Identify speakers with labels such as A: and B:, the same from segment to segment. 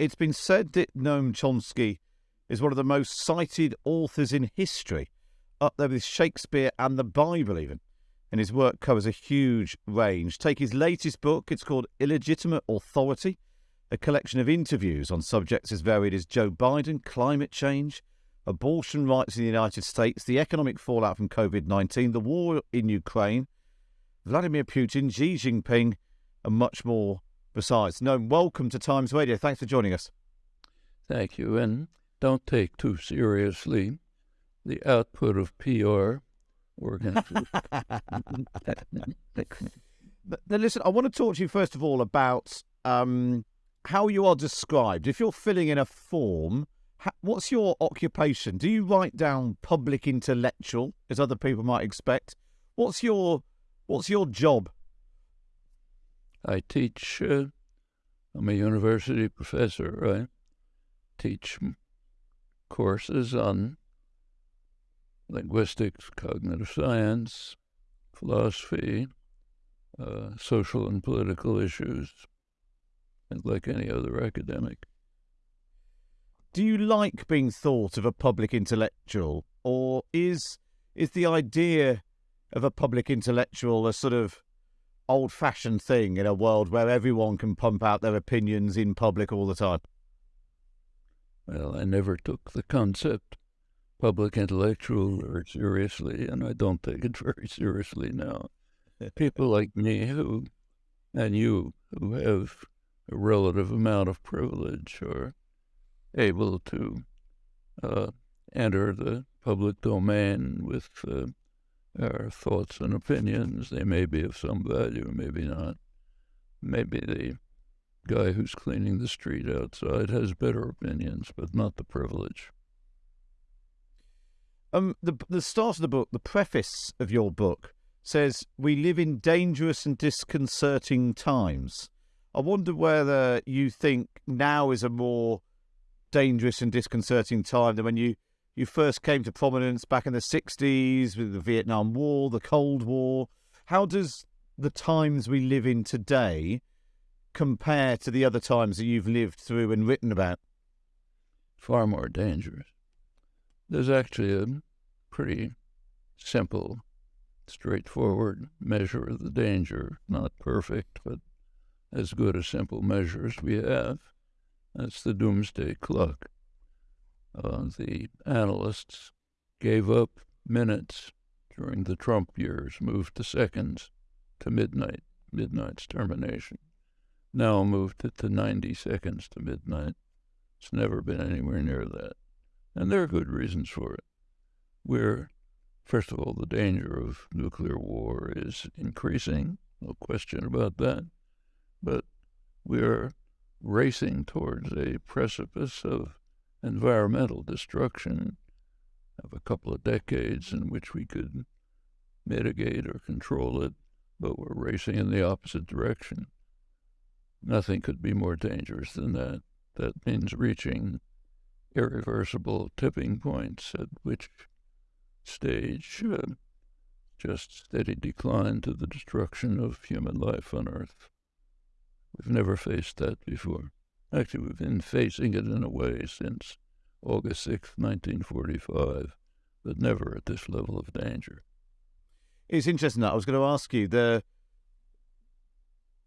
A: it's been said that Noam Chomsky is one of the most cited authors in history, up there with Shakespeare and the Bible, even. And his work covers a huge range. Take his latest book, it's called Illegitimate Authority, a collection of interviews on subjects as varied as Joe Biden, climate change, abortion rights in the United States, the economic fallout from COVID 19, the war in Ukraine, Vladimir Putin, Xi Jinping, and much more besides. Noam, welcome to Times Radio. Thanks for joining us.
B: Thank you. And don't take too seriously the output of PR
A: now, listen, I want to talk to you first of all about um, how you are described. If you're filling in a form, what's your occupation? Do you write down public intellectual, as other people might expect? What's your What's your job?
B: I teach. Uh, I'm a university professor. right? teach courses on linguistics, cognitive science, philosophy, uh, social and political issues, and like any other academic.
A: Do you like being thought of a public intellectual, or is is the idea of a public intellectual a sort of old fashioned thing in a world where everyone can pump out their opinions in public all the time?
B: Well, I never took the concept public intellectual very seriously, and I don't take it very seriously now. People like me who, and you, who have a relative amount of privilege are able to uh, enter the public domain with uh, our thoughts and opinions. They may be of some value, maybe not. Maybe the guy who's cleaning the street outside has better opinions, but not the privilege.
A: Um, the the start of the book, the preface of your book says, "We live in dangerous and disconcerting times." I wonder whether you think now is a more dangerous and disconcerting time than when you you first came to prominence back in the 60s with the Vietnam War, the Cold War. How does the times we live in today compare to the other times that you've lived through and written about?
B: Far more dangerous. There's actually a pretty simple, straightforward measure of the danger. Not perfect, but as good a simple measure as we have. That's the doomsday clock uh, the analysts gave up minutes during the Trump years, moved to seconds to midnight, midnight's termination. Now moved it to 90 seconds to midnight. It's never been anywhere near that. And there are good reasons for it. We're, first of all, the danger of nuclear war is increasing, no question about that. But we're racing towards a precipice of environmental destruction of a couple of decades in which we could mitigate or control it, but we're racing in the opposite direction. Nothing could be more dangerous than that. That means reaching irreversible tipping points at which stage uh, just steady decline to the destruction of human life on Earth. We've never faced that before. Actually, we've been facing it in a way since August 6, 1945, but never at this level of danger.
A: It's interesting that I was going to ask you the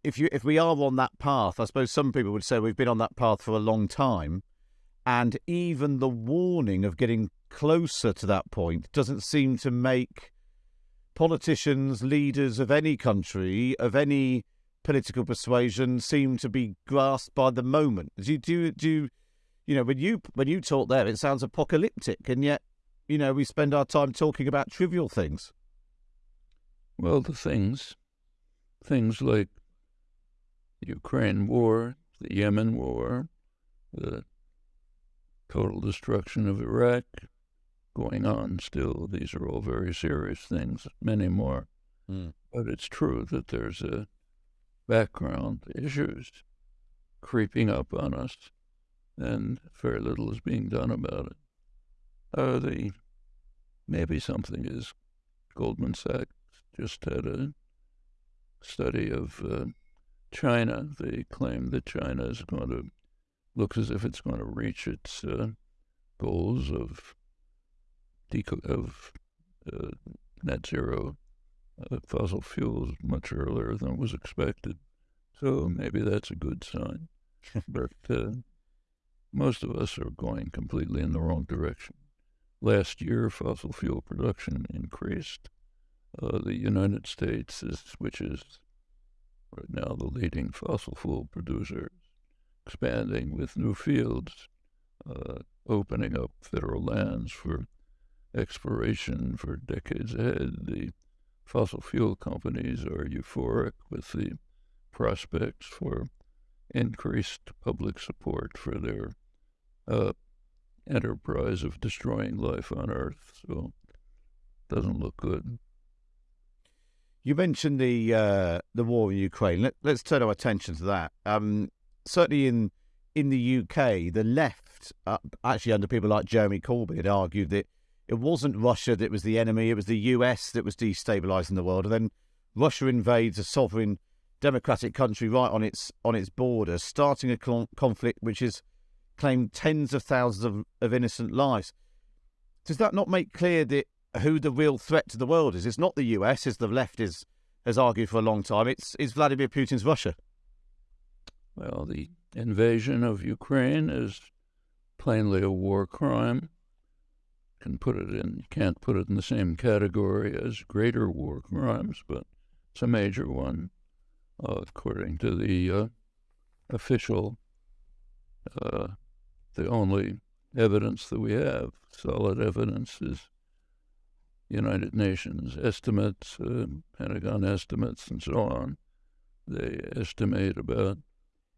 A: if you if we are on that path, I suppose some people would say we've been on that path for a long time, and even the warning of getting closer to that point doesn't seem to make politicians, leaders of any country, of any political persuasion seem to be grasped by the moment. Do you, do, do you know, when you when you talk there, it sounds apocalyptic, and yet, you know, we spend our time talking about trivial things.
B: Well, the things, things like the Ukraine war, the Yemen war, the total destruction of Iraq, going on still. These are all very serious things, many more. Mm. But it's true that there's a background issues creeping up on us, and very little is being done about it. Uh, the maybe something is Goldman Sachs just had a study of uh, China. They claim that China is going to looks as if it's going to reach its uh, goals of of uh, net zero fossil fuels much earlier than was expected. So maybe that's a good sign. but uh, most of us are going completely in the wrong direction. Last year, fossil fuel production increased. Uh, the United States, is, which is right now the leading fossil fuel producer, expanding with new fields, uh, opening up federal lands for exploration for decades ahead. The fossil fuel companies are euphoric with the prospects for increased public support for their uh, enterprise of destroying life on Earth. So it doesn't look good.
A: You mentioned the uh, the war in Ukraine. Let, us turn our attention to that. Um, certainly in in the UK, the left, uh, actually under people like Jeremy Corbyn, had argued that it wasn't Russia that was the enemy; it was the US that was destabilizing the world. And then Russia invades a sovereign democratic country right on its on its border, starting a conflict which has claimed tens of thousands of, of innocent lives. Does that not make clear that who the real threat to the world is? It's not the US, as the left is, has argued for a long time. It's, it's Vladimir Putin's Russia.
B: Well, the invasion of Ukraine is plainly a war crime. Can put it in, can't put it in the same category as greater war crimes, but it's a major one, uh, according to the uh, official uh, the only evidence that we have, solid evidence, is United Nations estimates, uh, Pentagon estimates, and so on. They estimate about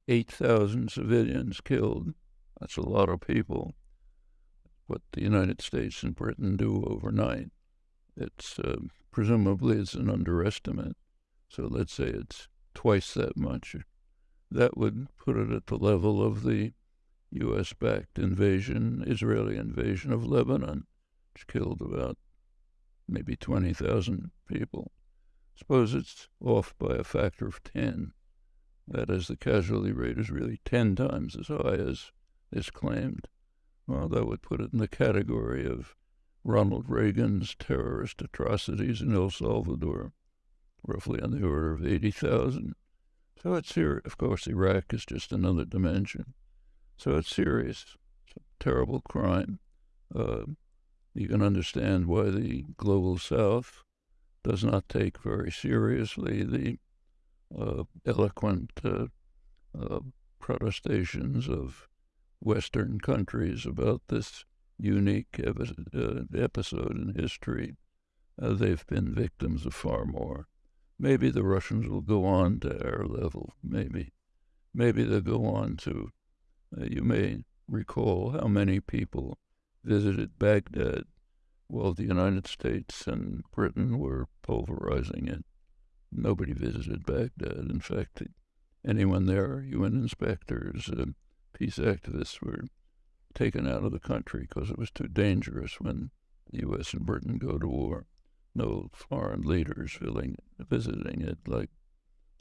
B: 8,000 civilians killed. That's a lot of people. What the United States and Britain do overnight, it's uh, presumably it's an underestimate. So let's say it's twice that much. That would put it at the level of the U.S. backed invasion, Israeli invasion of Lebanon, which killed about maybe 20,000 people. Suppose it's off by a factor of 10. That is, the casualty rate is really 10 times as high as is claimed. Well, that would put it in the category of Ronald Reagan's terrorist atrocities in El Salvador, roughly on the order of 80,000. So it's here. Of course, Iraq is just another dimension. So it's serious. It's a terrible crime. Uh, you can understand why the global south does not take very seriously the uh, eloquent uh, uh protestations of Western countries about this unique uh, episode in history. Uh, they've been victims of far more. Maybe the Russians will go on to our level. Maybe. Maybe they'll go on to uh, you may recall how many people visited Baghdad while the United States and Britain were pulverizing it. Nobody visited Baghdad. In fact, anyone there, UN inspectors, uh, peace activists, were taken out of the country because it was too dangerous when the U.S. and Britain go to war. No foreign leaders filling, visiting it, like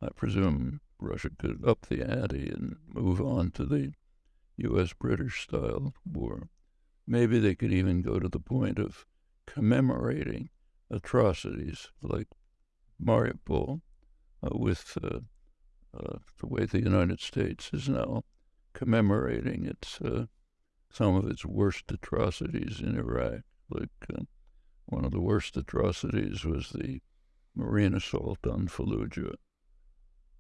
B: I presume Russia could up the ante and move on to the U.S. British style war. Maybe they could even go to the point of commemorating atrocities like Mariupol uh, with uh, uh, the way the United States is now commemorating its uh, some of its worst atrocities in Iraq. Like uh, one of the worst atrocities was the marine assault on Fallujah,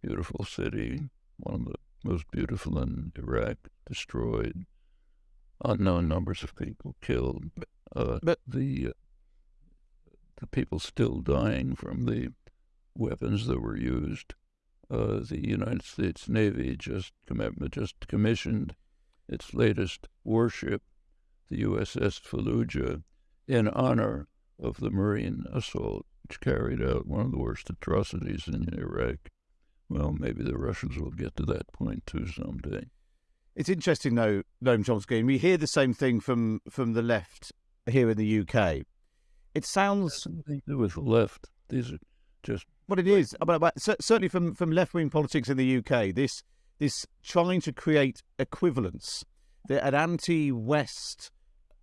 B: beautiful city, one of the most beautiful in Iraq, destroyed, unknown numbers of people killed. Uh, but the uh, the people still dying from the weapons that were used. Uh, the United States Navy just com- just commissioned its latest warship, the USS Fallujah, in honor of the Marine assault, which carried out one of the worst atrocities in Iraq. Well, maybe the Russians will get to that point too someday.
A: It's interesting, though, Noam Chomsky, and we hear the same thing from, from the left here in the UK. It sounds
B: nothing to do with the left. These are just
A: what it is. But, but certainly from, from left wing politics in the UK, this this trying to create equivalence, the, an anti-West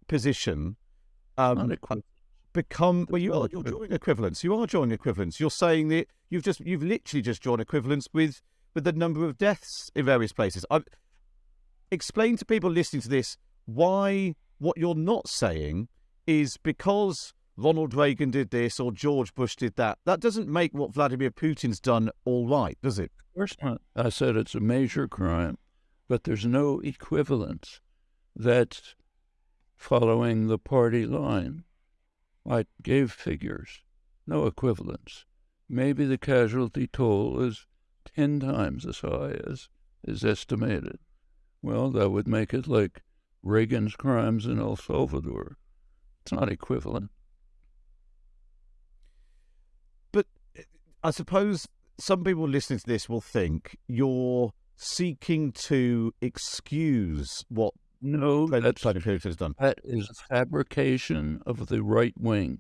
A: position. Um, become well you are you're drawing equivalence you are drawing equivalence you're saying that you've just you've literally just drawn equivalence with with the number of deaths in various places i explain to people listening to this why what you're not saying is because Ronald Reagan did this or George Bush did that. That doesn't make what Vladimir Putin's done all right, does it?
B: Of course not. I said it's a major crime, but there's no equivalence that's following the party line. I gave figures, no equivalence. Maybe the casualty toll is 10 times as high as is estimated. Well, that would make it like Reagan's crimes in El Salvador. It's not equivalent.
A: But I suppose some people listening to this will think you're seeking to excuse what
B: no,
A: that's, has done.
B: That is a fabrication of the right wing.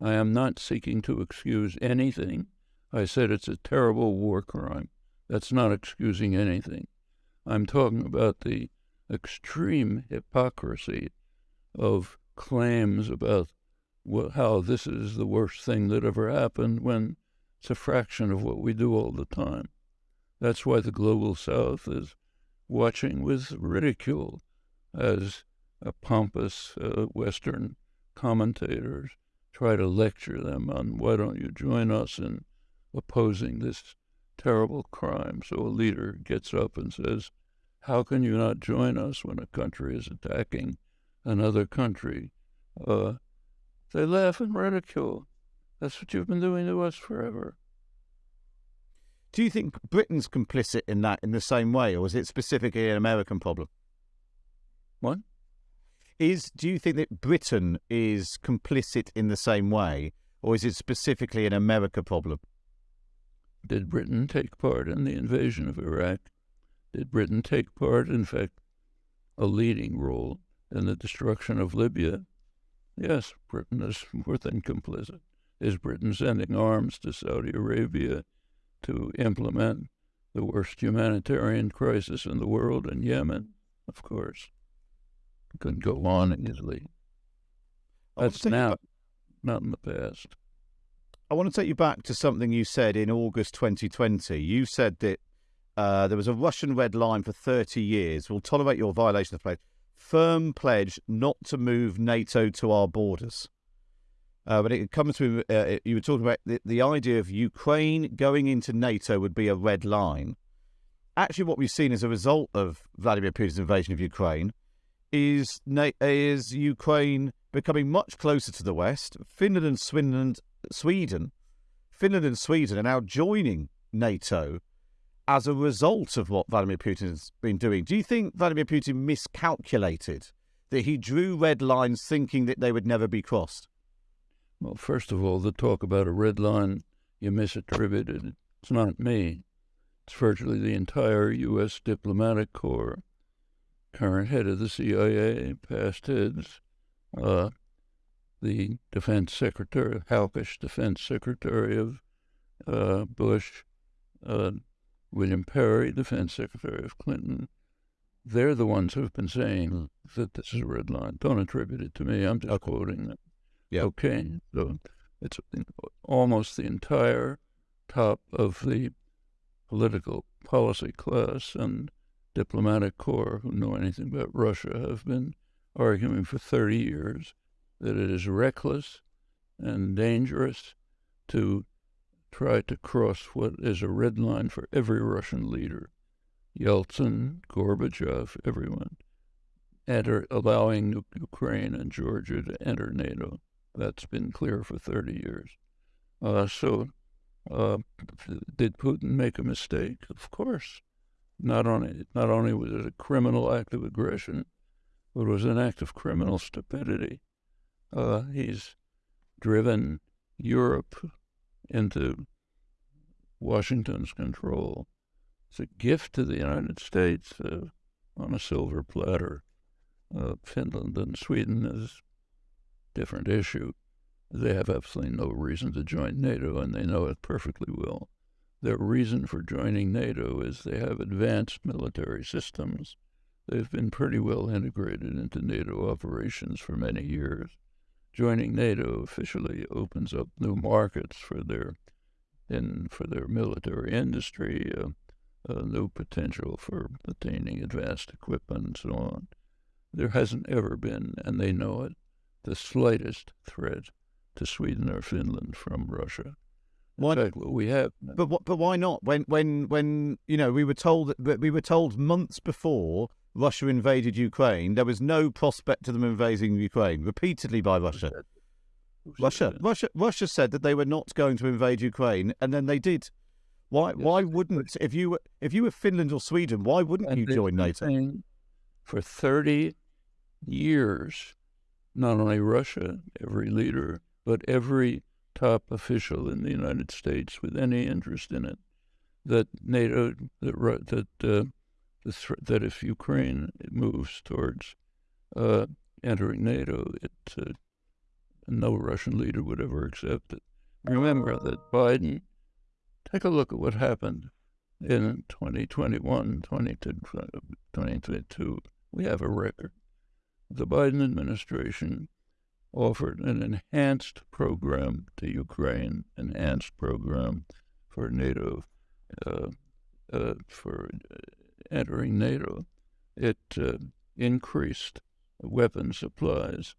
B: I am not seeking to excuse anything. I said it's a terrible war crime. That's not excusing anything. I'm talking about the extreme hypocrisy of claims about what, how this is the worst thing that ever happened when it's a fraction of what we do all the time. That's why the global south is watching with ridicule as a pompous uh, Western commentators try to lecture them on why don't you join us in opposing this terrible crime. So a leader gets up and says, How can you not join us when a country is attacking another country? Uh, they laugh and ridicule. That's what you've been doing to us forever.
A: Do you think Britain's complicit in that in the same way, or is it specifically an American problem?
B: What?
A: Is do you think that Britain is complicit in the same way, or is it specifically an America problem?
B: Did Britain take part in the invasion of Iraq? Did Britain take part, in fact, a leading role in the destruction of Libya? Yes, Britain is more than complicit. Is Britain sending arms to Saudi Arabia to implement the worst humanitarian crisis in the world in Yemen? Of course could go on easily. That's now, not in the past.
A: I want to take you back to something you said in August 2020. You said that uh, there was a Russian red line for 30 years. We'll tolerate your violation of pledge. Firm pledge not to move NATO to our borders. Uh, but it comes to uh, you were talking about the, the idea of Ukraine going into NATO would be a red line. Actually, what we've seen as a result of Vladimir Putin's invasion of Ukraine is is Ukraine becoming much closer to the West. Finland and Sweden, Sweden, Finland and Sweden are now joining NATO as a result of what Vladimir Putin has been doing. Do you think Vladimir Putin miscalculated that he drew red lines thinking that they would never be crossed?
B: Well, first of all, the talk about a red line you misattributed. It's not me. It's virtually the entire U.S. diplomatic corps current head of the CIA, past heads, uh, the defense secretary, hawkish defense secretary of uh, Bush, uh, William Perry, defense secretary of Clinton. They're the ones who've been saying that this is a red line. Don't attribute it to me. I'm just okay. quoting them.
A: Yeah.
B: Okay. So mm-hmm. it's almost the entire top of the political policy class and diplomatic corps who know anything about Russia have been arguing for 30 years that it is reckless and dangerous to try to cross what is a red line for every Russian leader. Yeltsin, Gorbachev, everyone, enter, allowing Ukraine and Georgia to enter NATO. That's been clear for 30 years. Uh, so, uh, did Putin make a mistake? Of course. Not only, not only was it a criminal act of aggression, but it was an act of criminal stupidity. Uh, he's driven Europe into Washington's control. It's a gift to the United States uh, on a silver platter. Uh, Finland and Sweden is a different issue. They have absolutely no reason to join NATO, and they know it perfectly well. Their reason for joining NATO is they have advanced military systems. They've been pretty well integrated into NATO operations for many years. Joining NATO officially opens up new markets for their in for their military industry, uh, uh, new potential for attaining advanced equipment and so on. There hasn't ever been, and they know it, the slightest threat to Sweden or Finland from Russia.
A: Why,
B: fact, what we have
A: but what, but why not? When when when you know we were told that we were told months before Russia invaded Ukraine, there was no prospect of them invading Ukraine repeatedly by Russia. Russia? Russia, Russia said that they were not going to invade Ukraine, and then they did. Why?
B: Yes,
A: why wouldn't if you were if you were Finland or Sweden? Why wouldn't
B: And
A: you join NATO?
B: For 30 years, not only Russia, every leader, but every top official in the United States with any interest in it, that NATO, that, that, uh, that if Ukraine moves towards uh, entering NATO, it, uh, no Russian leader would ever accept it. Remember that Biden, take a look at what happened in 2021, 2022, we have a record. The Biden administration offered an enhanced program to Ukraine, an enhanced program for NATO, uh, uh, for uh, entering NATO. It uh, increased weapon supplies,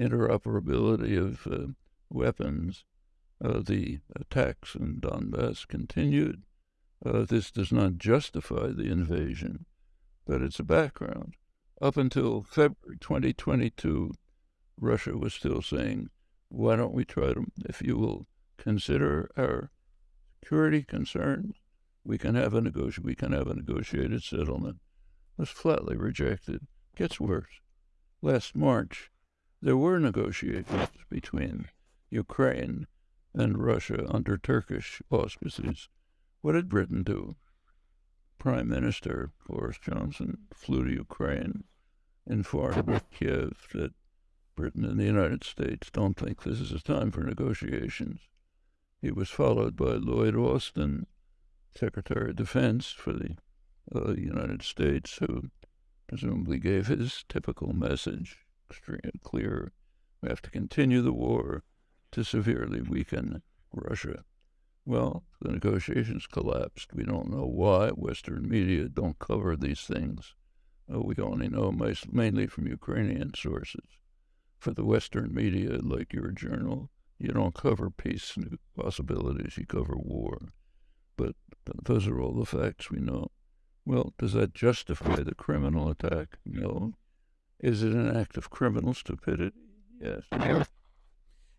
B: interoperability of uh, weapons. Uh, the attacks in Donbass continued. This does not justify the invasion, but it's a background. Up until February 2022, Russia was still saying, why don't we try to, if you will consider our security concerns, we can have a negoti- we can have a negotiated settlement. Was flatly rejected. Gets worse. Last March, there were negotiations between Ukraine and Russia under Turkish auspices. What did Britain do? Prime Minister Boris Johnson flew to Ukraine, informed Kiev that Britain and the United States don't think this is a time for negotiations. He was followed by Lloyd Austin, Secretary of Defense for the uh, United States, who presumably gave his typical message, extreme, clear. We have to continue the war to severely weaken Russia. Well, the negotiations collapsed. We don't know why. Western media don't cover these things. Uh, we only know mas- mainly from Ukrainian sources. For the Western media, like your journal, you don't cover peace possibilities, you cover war. But those are all the facts we know. Well, does that justify the criminal attack? No. Is it an act of criminal stupidity? Yes.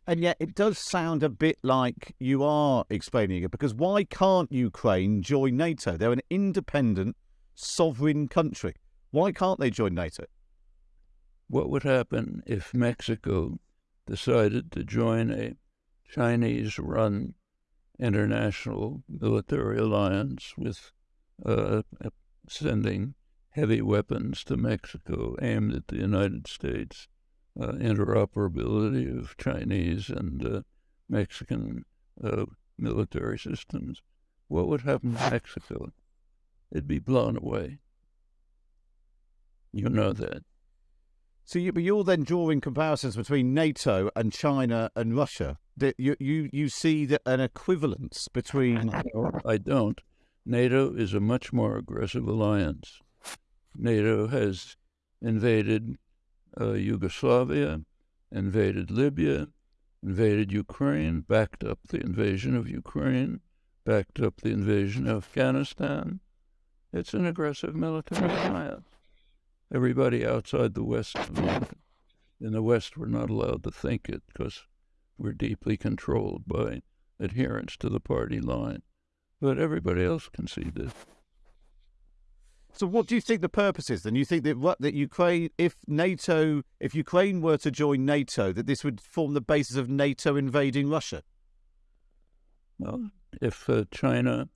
A: And yet, it does sound a bit like you are explaining it because why can't Ukraine join NATO? They're an independent, sovereign country. Why can't they join NATO?
B: What would happen if Mexico decided to join a Chinese run international military alliance with uh, sending heavy weapons to Mexico aimed at the United States? uh, interoperability of Chinese and uh, Mexican uh, military systems, what would happen to Mexico? It'd be blown away. You know that.
A: So you, but you're then drawing comparisons between NATO and China and Russia. That you, you, you see that an equivalence between.
B: I don't. NATO is a much more aggressive alliance. NATO has invaded uh, Yugoslavia, invaded Libya, invaded Ukraine, backed up the invasion of Ukraine, backed up the invasion of Afghanistan. It's an aggressive military alliance. Everybody outside the West, in the West, we're not allowed to think it because we're deeply controlled by adherence to the party line. But everybody else can see this.
A: So what do you think the purpose is? Then you think that that Ukraine, if NATO, if Ukraine were to join NATO, that this would form the basis of NATO invading Russia.
B: Well, if uh, China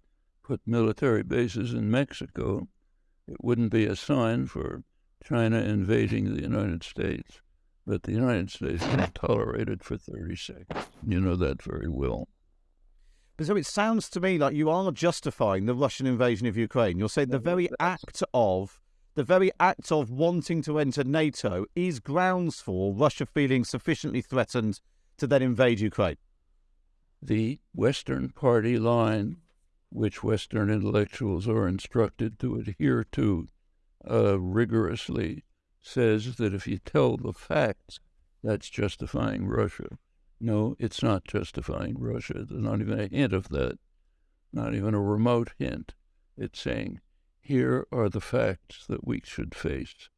B: put military bases in Mexico, it wouldn't be a sign for China invading the United States. But the United States won't tolerate it for 30 seconds. You know that very well.
A: But So it sounds to me like you are justifying the Russian invasion of Ukraine. You're saying the very act of the very act of wanting to enter NATO is grounds for Russia feeling sufficiently threatened to then invade Ukraine.
B: The Western party line, which Western intellectuals are instructed to adhere to uh, rigorously, says that if you tell the facts, that's justifying Russia. No, it's not justifying Russia. There's not even a hint of that, not even a remote hint. It's saying, here are the facts that we should face.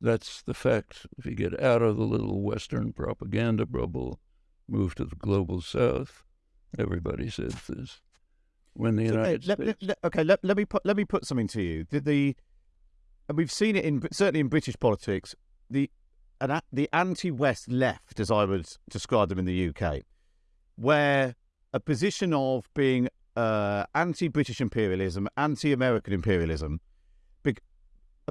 B: That's the facts. If you get out of the little Western propaganda bubble, move to the global South, everybody says this. When the
A: So,
B: United
A: let-
B: States,
A: let- let- okay, let, let me put let me put something to you. The, the and we've seen it in certainly in British politics. The an, the anti-West left, as I would describe them in the UK, where a position of being uh, anti-British imperialism, anti-American imperialism, bec-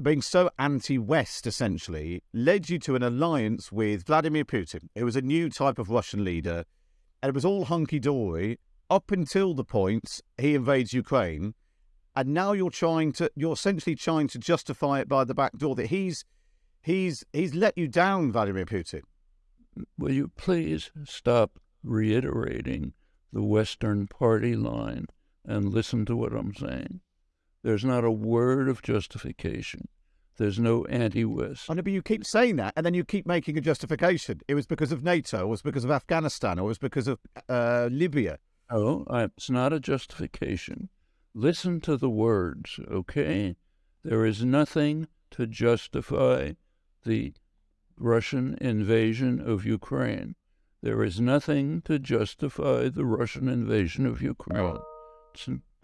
A: being so anti-West essentially, led you to an alliance with Vladimir Putin, who was a new type of Russian leader, and it was all hunky-dory up until the point he invades Ukraine, and now you're trying to you're essentially trying to justify it by the back door that he's he's he's let you down, Vladimir Putin.
B: will you please stop reiterating the Western party line and listen to what I'm saying? There's not a word of justification. There's no anti-West.
A: I know, but you keep saying that, and then you keep making a justification. It was because of NATO, or it was because of Afghanistan, or it was because of uh, Libya.
B: Oh, I, it's not a justification. Listen to the words, okay? There is nothing to justify the Russian invasion of Ukraine. There is nothing to justify the Russian invasion of Ukraine.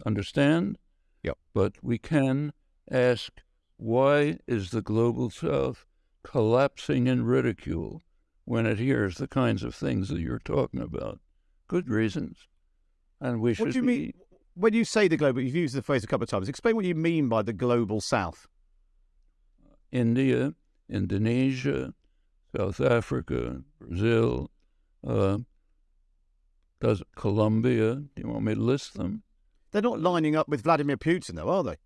B: Understand?
A: Yep.
B: But we can ask why is the global south collapsing in ridicule when it hears the kinds of things that you're talking about? Good reasons. And we should
A: What do you
B: be-
A: mean when you say the global? You've used the phrase a couple of times. Explain what you mean by the global South.
B: India, Indonesia, South Africa, Brazil, uh, does Colombia. Do you want me to list them?
A: They're not lining up with Vladimir Putin, though, are they?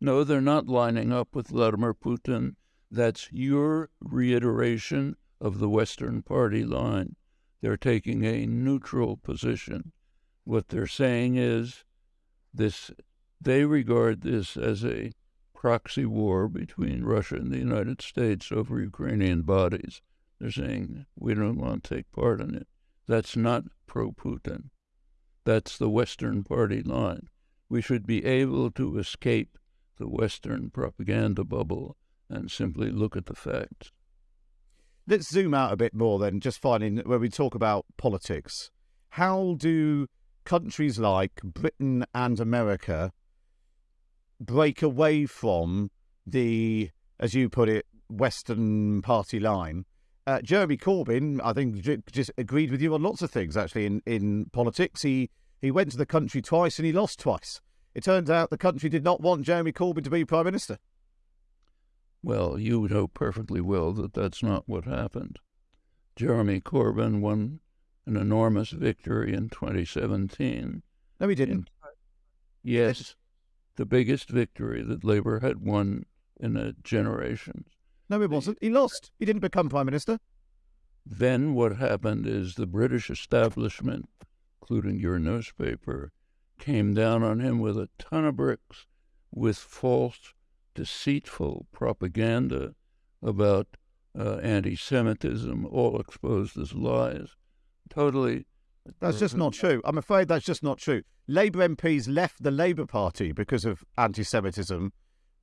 B: No, they're not lining up with Vladimir Putin. That's your reiteration of the Western Party line. They're taking a neutral position. What they're saying is this they regard this as a proxy war between Russia and the United States over Ukrainian bodies. They're saying we don't want to take part in it. That's not pro Putin. That's the Western Party line. We should be able to escape the Western propaganda bubble and simply look at the facts.
A: Let's zoom out a bit more then, just finding when we talk about politics. How do countries like Britain and America break away from the, as you put it, Western party line? Uh, Jeremy Corbyn, I think, j- just agreed with you on lots of things. Actually, in in politics, he he went to the country twice and he lost twice. It turns out the country did not want Jeremy Corbyn to be prime minister.
B: Well, you know perfectly well that that's not what happened. Jeremy Corbyn won an enormous victory in 2017.
A: No, he didn't.
B: In- yes, the biggest victory that Labour had won in a generation.
A: No, it wasn't. He lost. He didn't become prime minister.
B: Then what happened is the British establishment, including your newspaper, came down on him with a ton of bricks with false, deceitful propaganda about uh, anti Semitism, all exposed as lies. Totally.
A: That's just not true. I'm afraid that's just not true. Labour MPs left the Labour Party because of anti Semitism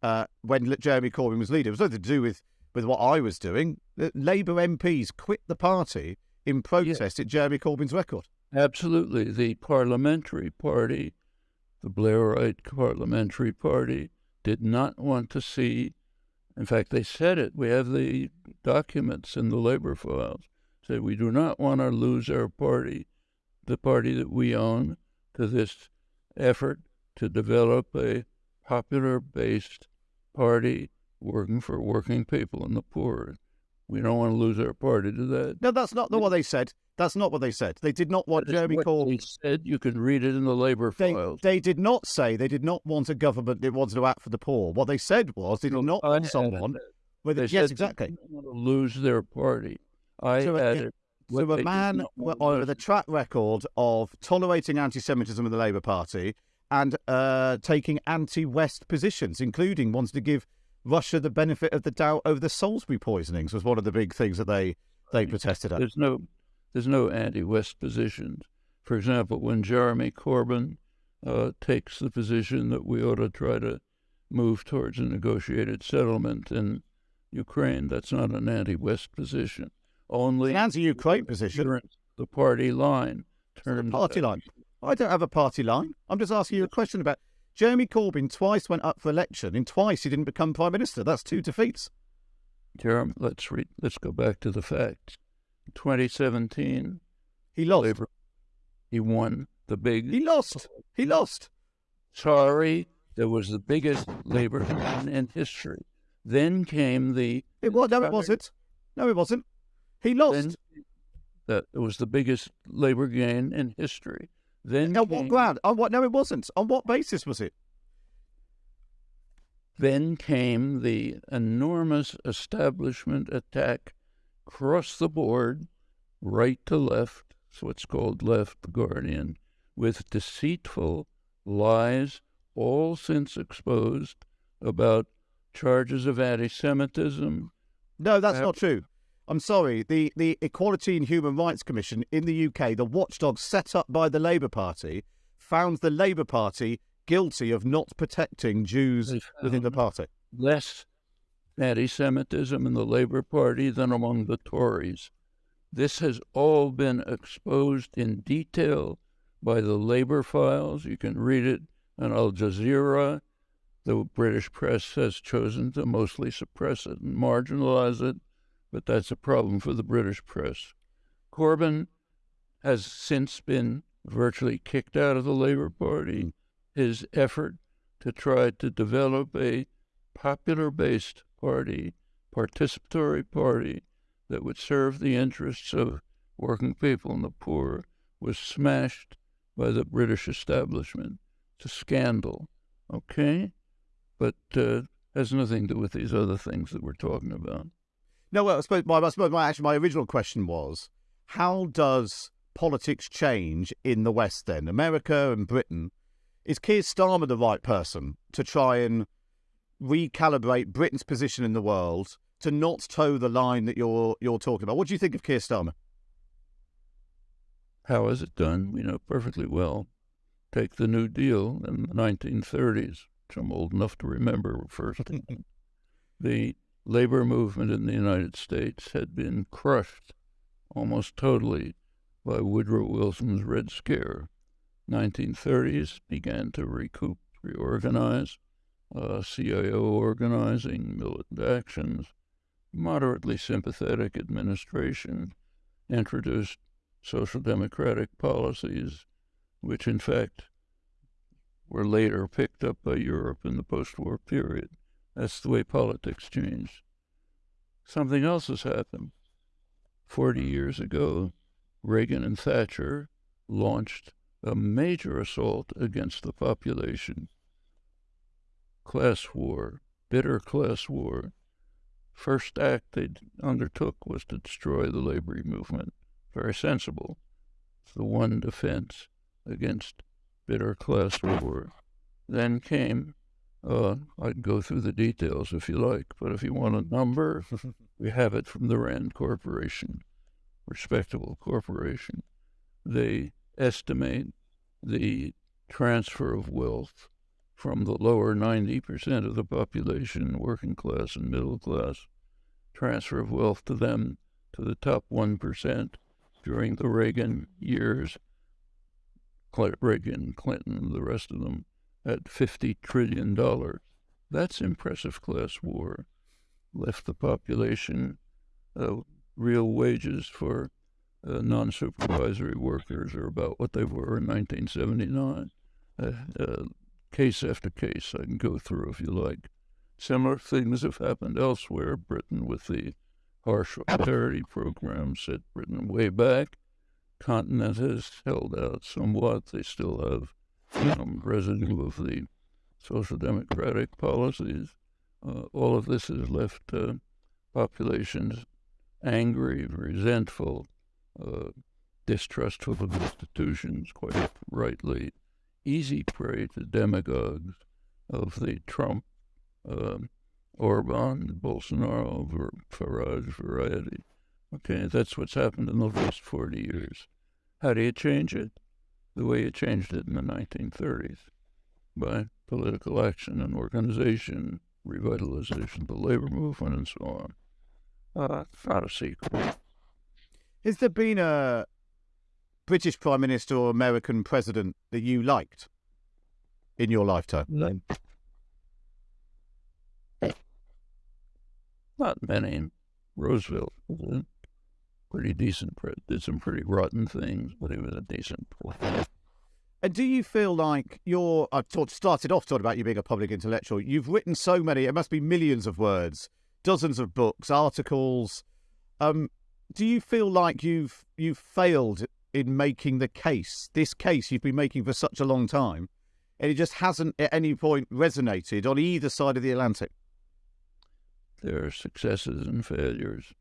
A: uh, when Jeremy Corbyn was leader. It was nothing to do with, with what I was doing. The Labour MPs quit the party in protest at Jeremy Corbyn's record.
B: Absolutely. The parliamentary party, the Blairite parliamentary party, did not want to see, in fact, they said it. We have the documents in the labor files. Say, we do not want to lose our party, the party that we own, to this effort to develop a popular based party working for working people and the poor. We don't want to lose our party to that.
A: No, that's not what they said. That's not what they said. They did not want Jeremy Corbyn.
B: They said you can read it in the Labour
A: They,
B: files.
A: they did not say they did not want a government that wanted to act for the poor. What they said was they did not want someone
B: that.
A: with
B: They
A: yes,
B: they
A: exactly.
B: didn't want to lose their party. I
A: So, uh. So a man with a track record of tolerating anti-Semitism in the Labour Party and uh, taking anti-West positions, including wanting to give Russia the benefit of the doubt over the Salisbury poisonings, was one of the big things that they they protested at.
B: There's no, there's no anti-West positions. For example, when Jeremy Corbyn uh, takes the position that we ought to try to move towards a negotiated settlement in Ukraine, that's not an anti-West position. Only
A: An anti-Ukraine position,
B: the party line
A: party line. I don't have a party line. I'm just asking you a question about Jeremy Corbyn. Twice went up for election, and twice he didn't become prime minister. That's two defeats.
B: Jeremy, let's read. Let's go back to the facts. 2017,
A: He lost.
B: Labour, he won the big.
A: He lost. He lost.
B: Sorry, there was the biggest labor win in history. Then came the
A: It was. No, it wasn't. No, it wasn't. He lost.
B: then that was the biggest labor gain in history. Then
A: On what ground? On what? No, it wasn't. On what basis was it?
B: then came the enormous establishment attack across the board, right to left. That's what's called left Guardian, with deceitful lies, all since exposed, about charges of anti-Semitism,
A: No, that's not true. I'm sorry. The the Equality and Human Rights Commission in the UK, the watchdog set up by the Labour Party, found the Labour Party guilty of not protecting Jews within the party.
B: less anti Semitism in the Labour Party than among the Tories. This has all been exposed in detail by the Labour files. You can read it on Al Jazeera. The British press has chosen to mostly suppress it and marginalize it, but that's a problem for the British press. Corbyn has since been virtually kicked out of the Labour Party. His effort to try to develop a popular based party, participatory party that would serve the interests of working people and the poor was smashed by the British establishment. It's a scandal, okay? But uh, has nothing to do with these other things that we're talking about.
A: No, well, I suppose my, I suppose my actually my original question was, how does politics change in the West? Then America and Britain, is Keir Starmer the right person to try and recalibrate Britain's position in the world to not toe the line that you're you're talking about? What do you think of Keir Starmer?
B: How is it done? We know perfectly well. Take the New Deal in the 1930s, which I'm old enough to remember first. the labor movement in the United States had been crushed almost totally by Woodrow Wilson's Red Scare. 1930s began to recoup, reorganize, uh, CIO organizing, militant actions, moderately sympathetic administration, introduced social democratic policies, which in fact were later picked up by Europe in the post war period. That's the way politics changed. Something else has happened. Forty years ago, Reagan and Thatcher launched a major assault against the population. Class war, bitter class war. First act they undertook was to destroy the labor movement. Very sensible. It's the one defense against bitter class war. Then came, uh, I can go through the details if you like, but if you want a number, we have it from the Rand Corporation, respectable corporation. They estimate the transfer of wealth from the lower 90% of the population, working class and middle class, transfer of wealth to them to the top 1% during the Reagan years, Reagan, Clinton, the rest of them, at $50 trillion. That's impressive class war. Left the population uh, real wages for uh, non supervisory workers are about what they were in 1979. Uh, uh, case after case, I can go through if you like. Similar things have happened elsewhere. Britain with the harsh austerity program set Britain way back. Continent has held out somewhat. They still have some residue of the social democratic policies. Uh, all of this has left uh, populations angry, resentful, uh, distrustful of institutions, quite rightly, easy prey to demagogues of the Trump, uh, Orban, Bolsonaro, Farage variety. Okay, that's what's happened in the last 40 years. How do you change it? The way it changed it in the 1930s by political action and organization, revitalization of the labor movement, and so on. Uh, it's not a secret.
A: Has there been a British Prime Minister or American President that you liked in your lifetime?
B: No. Not many. Roosevelt was a pretty decent, did some pretty rotten things, but he was a decent president.
A: And do you feel like you're? I talked, started off talking about you being a public intellectual. You've written so many; it must be millions of words, dozens of books, articles. Um, do you feel like you've you've failed in making the case? This case you've been making for such a long time, and it just hasn't at any point resonated on either side of the Atlantic.
B: There are successes and failures.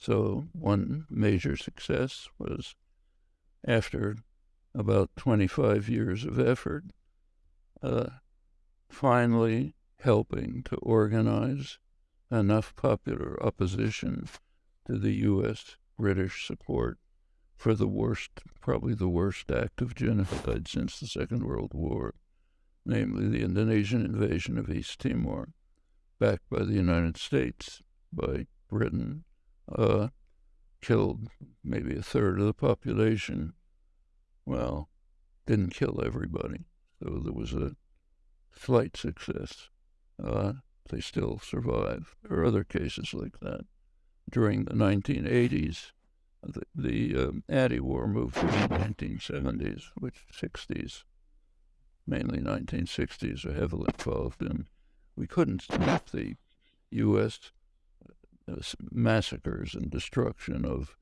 B: So one major success was after about 25 years of effort, uh, finally helping to organize enough popular opposition to the U.S. British support for the worst, probably the worst act of genocide since the Second World War, namely the Indonesian invasion of East Timor, backed by the United States, by Britain, uh, killed maybe a third of the population well, didn't kill everybody. So there was a slight success. Uh, they still survive. There are other cases like that. During the 1980s, the, the um, anti-war movement in the 1970s, which 60s, mainly 1960s, are heavily involved in. We couldn't stop the U.S. Massacres and destruction of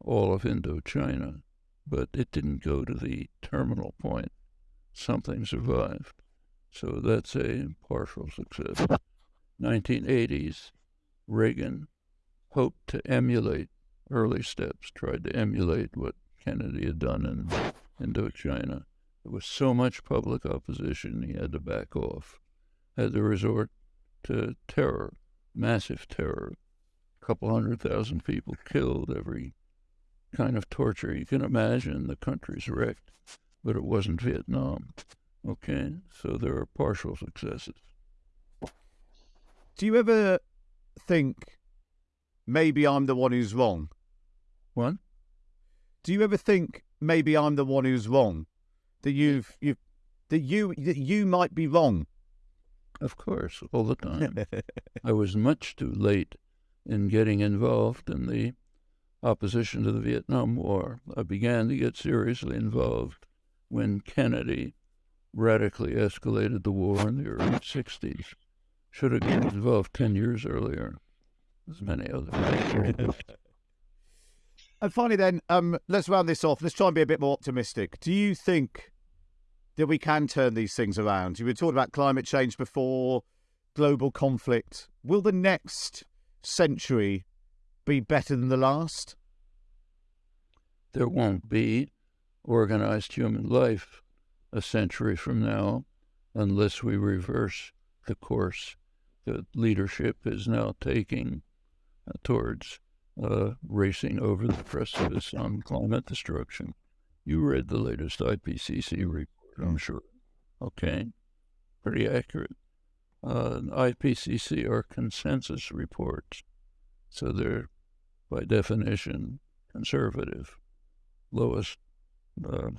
B: all of Indochina but it didn't go to the terminal point. Something survived. So that's a partial success. 1980s, Reagan hoped to emulate early steps, tried to emulate what Kennedy had done in Indochina. There was so much public opposition, he had to back off, had to resort to terror, massive terror. Couple hundred thousand people killed every kind of torture you can imagine. The country's wrecked, but it wasn't Vietnam. Okay, so there are partial successes.
A: Do you ever think maybe I'm the one who's wrong?
B: What?
A: Do you ever think maybe I'm the one who's wrong? That you've you that you that you might be wrong?
B: Of course, all the time. I was much too late in getting involved in the opposition to the Vietnam War. I began to get seriously involved when Kennedy radically escalated the war in the early 60s. Should have been involved 10 years earlier, as many others.
A: and finally, then, um, let's round this off. Let's try and be a bit more optimistic. Do you think that we can turn these things around? You were talking about climate change before, global conflict. Will the next century be better than the last?
B: There won't be organized human life a century from now unless we reverse the course that leadership is now taking uh, towards uh, racing over the precipice on climate destruction. You read the latest IPCC report, I'm sure. Okay, pretty accurate. Uh, IPCC are consensus reports, so they're by definition, conservative. Lowest, uh,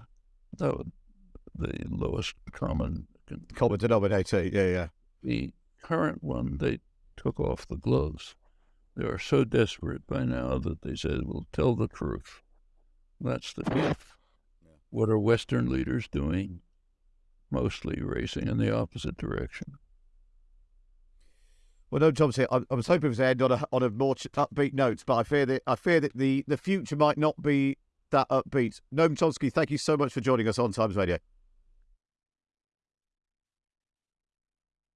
B: no, the lowest common
A: common denominator. Yeah, yeah.
B: The current one, they took off the gloves. They are so desperate by now that they said, "We'll tell the truth." That's the truth. What are Western leaders doing? Mostly racing in the opposite direction.
A: Well, Noam, Chomsky, I, I was hoping to end on a on a more upbeat note, but I fear that I fear that the, the future might not be that upbeat. Noam Chomsky, thank you so much for joining us on Times Radio.